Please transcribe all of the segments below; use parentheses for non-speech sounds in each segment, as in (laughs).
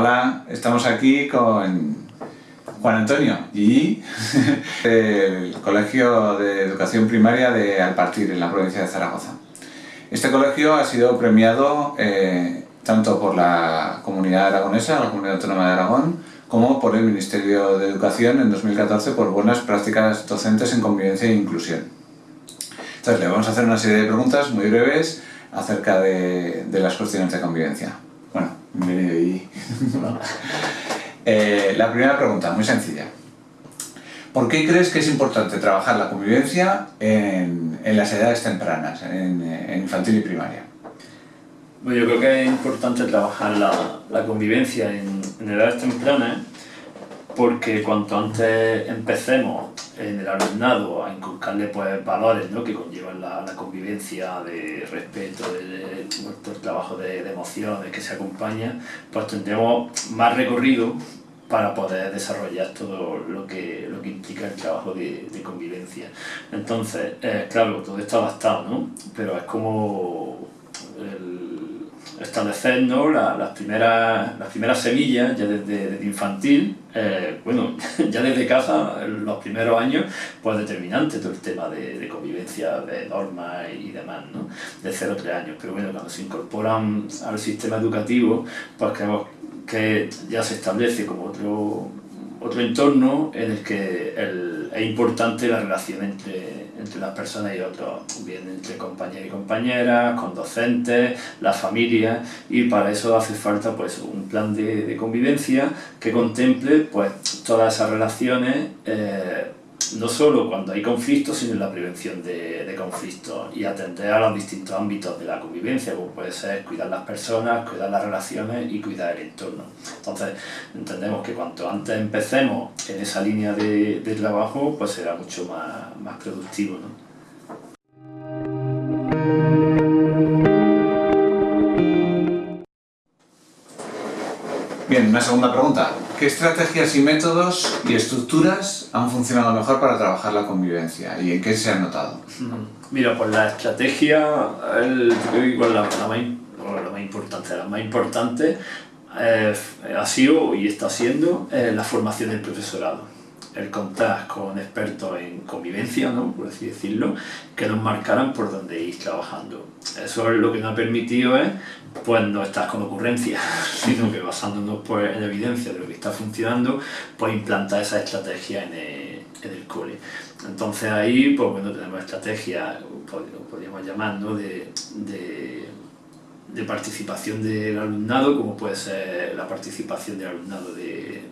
Hola, estamos aquí con Juan Antonio y (laughs) del Colegio de Educación Primaria de Alpartir, en la provincia de Zaragoza. Este colegio ha sido premiado eh, tanto por la Comunidad Aragonesa, la Comunidad Autónoma de Aragón, como por el Ministerio de Educación en 2014 por buenas prácticas docentes en convivencia e inclusión. Entonces le vamos a hacer una serie de preguntas muy breves acerca de, de las cuestiones de convivencia. Bienvenido y... (laughs) eh, la primera pregunta, muy sencilla. ¿Por qué crees que es importante trabajar la convivencia en, en las edades tempranas, en, en, infantil y primaria? Bueno, yo creo que es importante trabajar la, la convivencia en, en edades tempranas porque cuanto antes empecemos en el alumnado a inculcarle pues, valores ¿no? que conllevan la, la, convivencia de respeto, de, de, el trabajo de, emociones que se acompaña, pues tendremos más recorrido para poder desarrollar todo lo que, lo que implica el trabajo de, convivencia. Entonces, eh, claro, todo está adaptado, ¿no? Pero es como establecer ¿no? la, las, primeras, las primeras semillas ya desde, infantil, eh, bueno, (laughs) ya desde casa, los primeros años, pues determinante todo el tema de, convivencia, de normas y demás, ¿no? de 0 a 3 años. Pero bueno, cuando se incorporan al sistema educativo, pues que ya se establece como otro, otro entorno en el que el, es importante la relación entre, entre las personas y otros, bien entre compañeros y compañeras, con docentes, la familia, y para eso hace falta pues, un plan de, de convivencia que contemple pues, todas esas relaciones eh, no solo cuando hay conflictos, sino en la prevención de, de, conflictos y atender a los distintos ámbitos de la convivencia, como puede ser cuidar las personas, cuidar las relaciones y cuidar el entorno. Entonces, entendemos que cuanto antes empecemos en esa línea de, de trabajo, pues será mucho más, más productivo. ¿no? Bien, una segunda pregunta. ¿Qué estrategias y métodos y estructuras han funcionado mejor para trabajar la convivencia y en qué se ha notado? Mira, pues la estrategia, el, igual la, la, más, la más importante, la más importante eh, ha sido y está siendo eh, la formación del profesorado el contar con expertos en convivencia, ¿no? por así decirlo, que nos marcaran por dónde ir trabajando. Eso es lo que nos ha permitido es, pues no estar con ocurrencias, (laughs) sino que basándonos pues, en evidencia de lo que está funcionando, pues implantar esa estrategia en el, en cole. Entonces ahí, pues bueno, tenemos estrategias, podríamos llamar, ¿no? de de participación del alumnado, como puede ser la participación del alumnado de,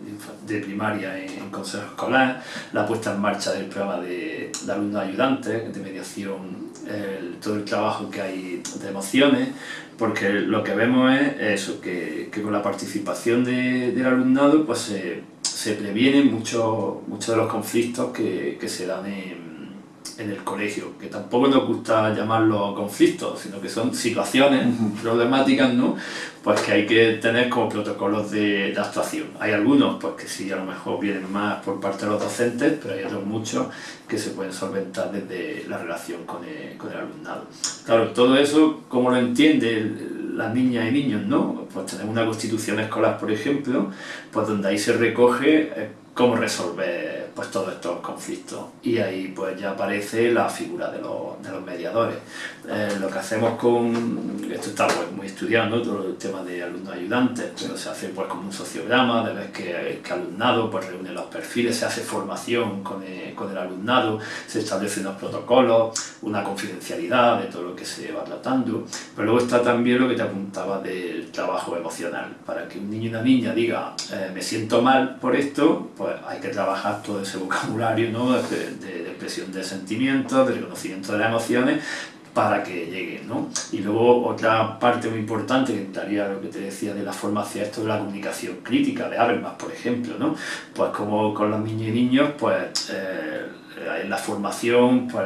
de, de primaria en, en, consejo escolar, la puesta en marcha del programa de, de alumnos ayudantes, de mediación, el, todo el trabajo que hay de emociones, porque lo que vemos es eso, que, que con la participación de, del alumnado pues se, se previenen muchos muchos de los conflictos que, que se dan en en el colegio, que tampoco nos gusta llamarlo conflictos, sino que son situaciones problemáticas, ¿no? Pues que hay que tener como protocolos de, de, actuación. Hay algunos, pues que sí, a lo mejor vienen más por parte de los docentes, pero hay otros muchos que se pueden solventar desde la relación con el, con el alumnado. Claro, todo eso, ¿cómo lo entiende las niñas y niños, no? Pues tenemos una constitución escolar, por ejemplo, pues donde ahí se recoge eh, cómo resolver pues, todos estos conflictos. Y ahí pues ya aparece la figura de los, de los mediadores. Eh, lo que hacemos con, esto está pues, muy estudiado, ¿no? todo el tema de alumnos ayudantes, pero se hace pues como un sociograma, de ver que, que alumnado pues reúne los perfiles, se hace formación con el, con el alumnado, se establecen unos protocolos, una confidencialidad de todo lo que se va tratando, pero luego está también lo que te apuntaba del trabajo emocional, para que un niño y una niña diga eh, me siento mal por esto, pues hay que trabajar todo ese vocabulario ¿no? de, expresión de sentimientos, de reconocimiento de las emociones, para que llegue, ¿no? Y luego otra parte muy importante que entraría lo que te decía de la formación, esto de la comunicación crítica, de Habermas, por ejemplo, ¿no? Pues como con los niños y niños, pues eh, en la formación, pues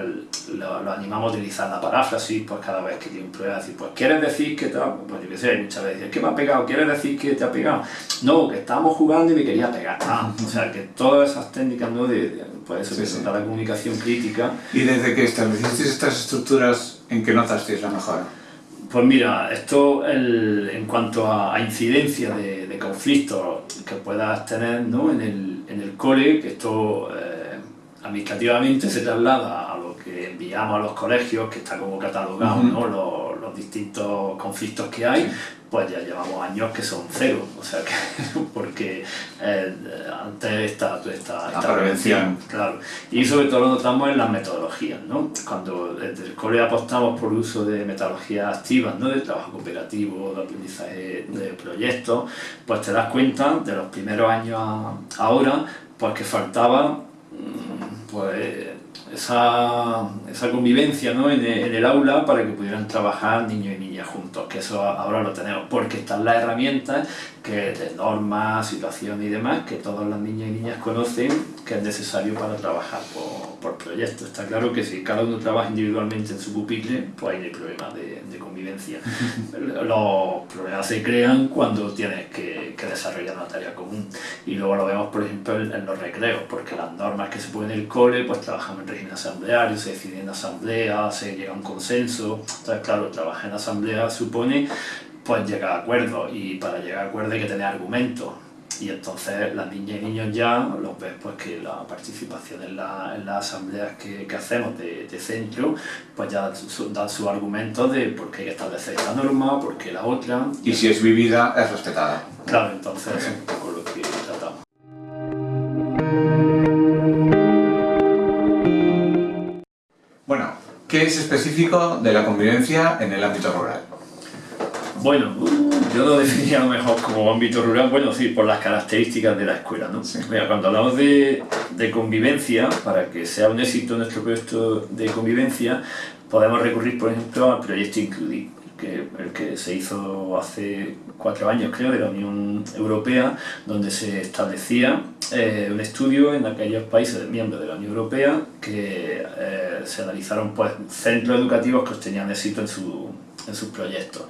lo, lo, animamos a utilizar la paráfrasis, pues cada vez que tiene un problema, decir, pues ¿quieres decir que te ha... Pues yo qué sé, muchas veces, ¿qué me ha pegado? ¿Quieres decir que te ha pegado? No, que estábamos jugando y me quería pegar. Ah, o sea, que todas esas técnicas, ¿no? De, de pues eso, sí, sí. la comunicación crítica. ¿Y desde que estableciste estas estructuras ¿En qué notasteis la mejora? Pues mira, esto el, en cuanto a, a incidencia de, de, conflictos que puedas tener ¿no? en, el, en el cole, que esto eh, administrativamente se traslada a lo que enviamos a los colegios, que está como catalogado, ¿no? los, los, distintos conflictos que hay, pues ya llevamos años que son cero, o sea que, (laughs) porque eh, antes esta, esta, esta prevención, claro, y sobre todo lo notamos en las metodologías, ¿no? Cuando desde el cole apostamos por el uso de metodologías activas, ¿no? De trabajo cooperativo, de aprendizaje de proyectos, pues te das cuenta de los primeros años a ahora, pues que faltaba mm, pues esa, esa convivencia ¿no? en, el, en, el, aula para que pudieran trabajar niños y niñas juntos, que eso ahora lo tenemos, porque están las herramientas que de normas, situaciones y demás, que todas las niñas y niñas conocen que es necesario para trabajar por, por proyectos. Está claro que si cada uno trabaja individualmente en su pupitre, pues ahí no hay problema de, de convivencia. (laughs) Los problemas se crean cuando tienes que, que, desarrollar una tarea común. Y luego lo vemos, por ejemplo, en, en los recreos, porque las normas que se ponen en el cole, pues trabajamos en régimen asambleario, se decide en asamblea, se llega a un consenso. Entonces, claro, trabajar en asamblea supone pues llegar a acuerdos y para llegar a acuerdos hay que tener argumentos. Y entonces las niñas y niños ya los ves pues que la participación en, la, en las asambleas que, que hacemos de, de, centro pues ya dan sus argumentos de por qué hay que establecer esta norma, por qué la otra. Y si es vivida es respetada. Claro, entonces es un poco lo que tratamos Bueno, ¿qué es específico de la convivencia en el ámbito rural? Bueno, yo lo definiría a lo mejor como ámbito rural, bueno, sí, por las características de la escuela, ¿no? Sí. Mira, cuando hablamos de, de, convivencia, para que sea un éxito nuestro proyecto de convivencia, podemos recurrir, por ejemplo, al proyecto Includir, que, el que se hizo hace cuatro años, creo, de la Unión Europea, donde se establecía eh, un estudio en aquellos países miembros de la Unión Europea que eh, se analizaron pues, centros educativos que obtenían éxito en su en sus proyectos.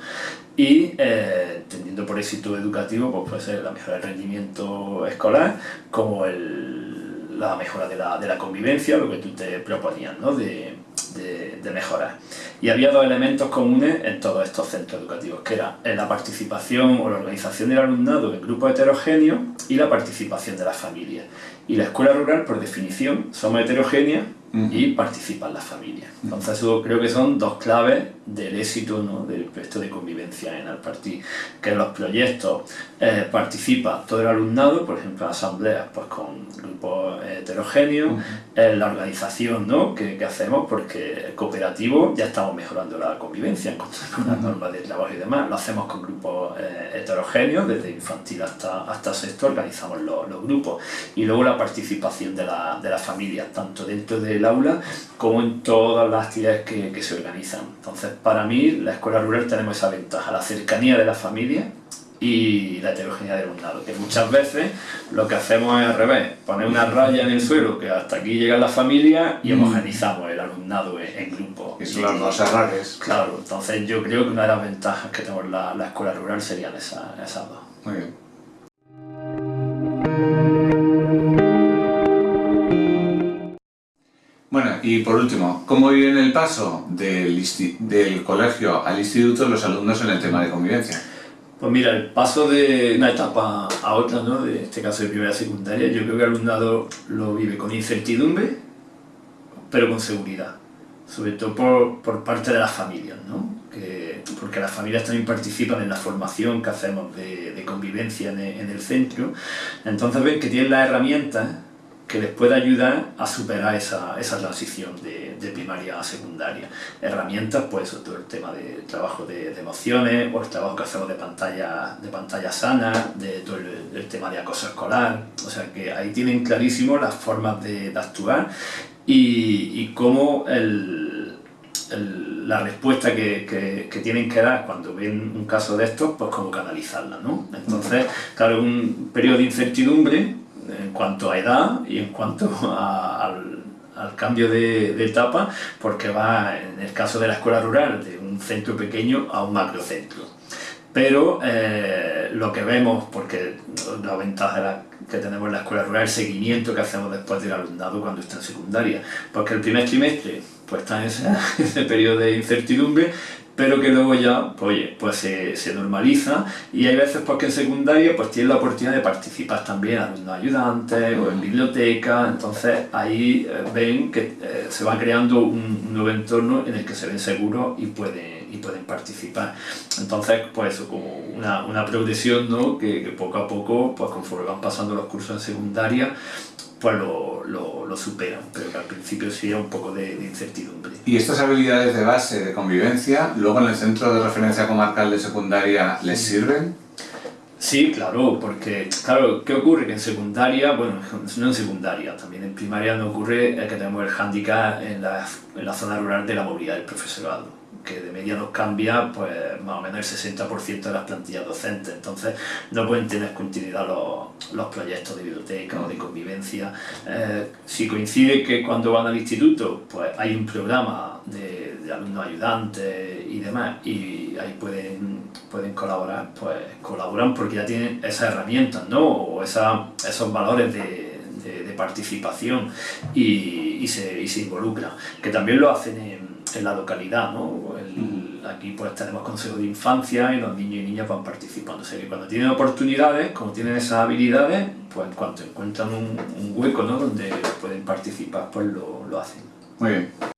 Y eh, teniendo por éxito educativo, pues puede ser la mejora del rendimiento escolar, como el, la mejora de la, de la, convivencia, lo que tú te proponías, ¿no? de, de, de, mejorar. Y había dos elementos comunes en todos estos centros educativos, que era la participación o la organización del alumnado en grupos heterogéneos y la participación de las familias. Y la escuela rural, por definición, somos heterogéneas y participan las familias. Entonces eso creo que son dos claves del éxito ¿no? del proyecto de convivencia en Alpartí, que en los proyectos eh, participa todo el alumnado, por ejemplo asambleas pues con grupos heterogéneos, en la organización ¿no? que, que, hacemos, porque cooperativo ya estamos mejorando la convivencia con, con las normas de trabajo y demás, lo hacemos con grupos eh, heterogéneos, desde infantil hasta, hasta sexto organizamos los, los grupos, y luego la participación de la, de la familia, tanto dentro del aula como en todas las actividades que, que se organizan. Entonces, para mí, la escuela rural tenemos esa ventaja, la cercanía de la familia y la heterogeneidad del alumnado, que muchas veces lo que hacemos es al revés, poner una raya en el suelo que hasta aquí llega la familia y mm. homogenizamos alumnado en, en grupos. Y son los dos errores. Claro, entonces yo creo que una de las ventajas que tenemos la, la escuela rural serían esas, esas dos. Muy bien. Bueno, y por último, ¿cómo viven el paso del, del colegio al instituto los alumnos en el tema de convivencia? Pues mira, el paso de una etapa a otra, ¿no? de este caso de primera secundaria, yo creo que el alumnado lo vive con incertidumbre, pero con seguridad, sobre todo por, por parte de las familias, ¿no? que, porque las familias también participan en la formación que hacemos de, de convivencia en el, en el centro, entonces ven que tienen las herramientas que les pueda ayudar a superar esa, transición de, primaria a secundaria. Herramientas, pues todo el tema de trabajo de, emociones, o el trabajo que hacemos de pantalla, de pantalla sana, de todo el, tema de acoso escolar, o sea que ahí tienen clarísimo las formas de, actuar y, cómo la respuesta que, tienen que dar cuando ven un caso de estos, pues cómo canalizarla, ¿no? Entonces, claro, un periodo de incertidumbre en cuanto a edad y en cuanto (laughs) a, al, al, cambio de, de, etapa, porque va, en el caso de la escuela rural, de un centro pequeño a un macrocentro. Pero eh, lo que vemos, porque la ventaja que tenemos en la escuela rural, el seguimiento que hacemos después del alumnado cuando está en secundaria, porque el primer trimestre pues está en ese (laughs) periodo de incertidumbre, pero que luego ya, pues, oye, pues se, se, normaliza y hay veces pues que en secundaria pues tienen la oportunidad de participar también alumnos ayudantes o en biblioteca, entonces ahí eh, ven que eh, se va creando un, nuevo entorno en el que se ven seguros y pueden, y pueden participar. Entonces, pues eso, como una, una progresión, ¿no? Que, que poco a poco, pues conforme van pasando los cursos en secundaria, pues lo, lo, lo, superan, pero que al principio sí un poco de, de, incertidumbre. ¿Y estas habilidades de base de convivencia, luego en el centro de referencia comarcal de secundaria, les sirven? Sí, claro, porque, claro, ¿qué ocurre? Que en secundaria, bueno, no en secundaria, también en primaria no ocurre que tenemos el hándicap en la, en la zona rural de la movilidad del profesorado que de media nos cambia pues más o menos el 60% de las plantillas docentes, entonces no pueden tener continuidad los, los proyectos de biblioteca o de convivencia. Eh, si coincide que cuando van al instituto pues hay un programa de, de alumnos ayudantes y demás y ahí pueden, pueden colaborar, pues colaboran porque ya tienen esas herramientas, ¿no? O esa, esos valores de, de, de participación y, y, se, y se involucran, que también lo hacen en en la localidad, ¿no? El, aquí pues tenemos consejos de infancia y los niños y niñas van participando. O sea que cuando tienen oportunidades, como tienen esas habilidades, pues en cuanto encuentran un, un hueco ¿no? donde pueden participar, pues lo, lo hacen. Muy bien.